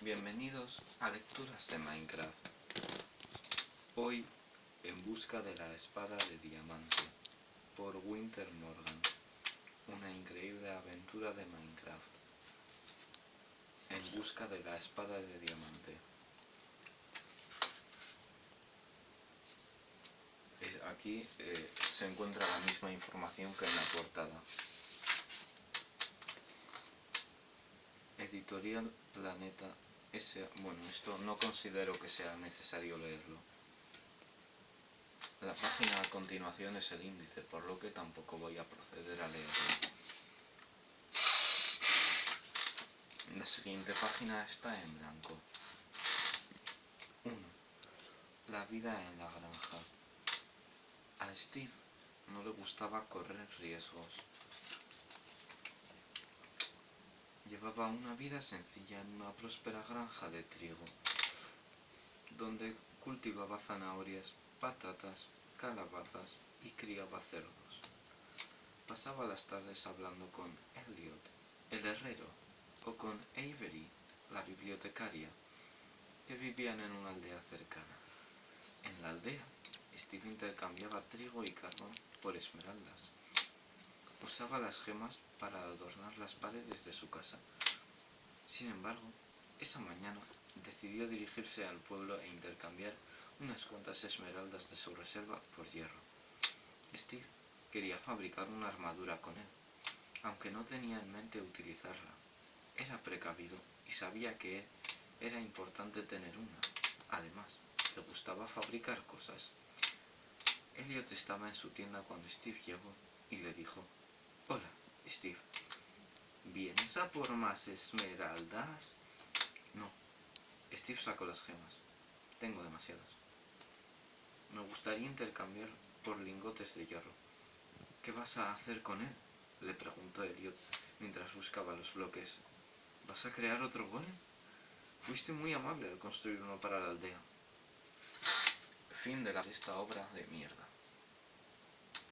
Bienvenidos a Lecturas de Minecraft. Hoy, en busca de la espada de diamante, por Winter Morgan. Una increíble aventura de Minecraft. En busca de la espada de diamante. Aquí eh, se encuentra la misma información que en la portada. Editorial Planeta S. Bueno, esto no considero que sea necesario leerlo. La página a continuación es el índice, por lo que tampoco voy a proceder a leerlo. La siguiente página está en blanco. 1. La vida en la granja. A Steve no le gustaba correr riesgos. Llevaba una vida sencilla en una próspera granja de trigo, donde cultivaba zanahorias, patatas, calabazas y criaba cerdos. Pasaba las tardes hablando con Elliot, el herrero, o con Avery, la bibliotecaria, que vivían en una aldea cercana. En la aldea, Steve intercambiaba trigo y carbón por esmeraldas. Usaba las gemas para adornar las paredes de su casa. Sin embargo, esa mañana decidió dirigirse al pueblo e intercambiar unas cuantas esmeraldas de su reserva por hierro. Steve quería fabricar una armadura con él, aunque no tenía en mente utilizarla. Era precavido y sabía que era importante tener una. Además, le gustaba fabricar cosas. Elliot estaba en su tienda cuando Steve llegó y le dijo, Hola, Steve. ¿Vienes a por más esmeraldas? No. Steve sacó las gemas. Tengo demasiadas. Me gustaría intercambiar por lingotes de hierro. ¿Qué vas a hacer con él? Le preguntó Elliot mientras buscaba los bloques. ¿Vas a crear otro golem? Fuiste muy amable al construir uno para la aldea. Fin de esta obra de mierda.